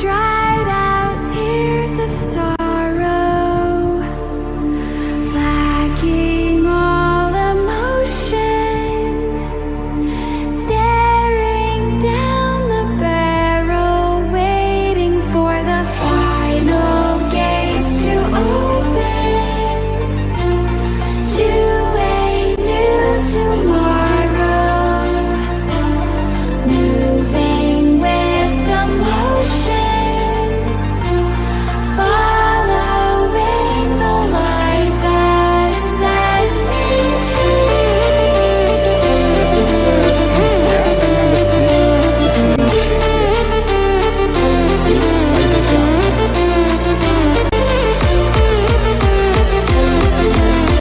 try.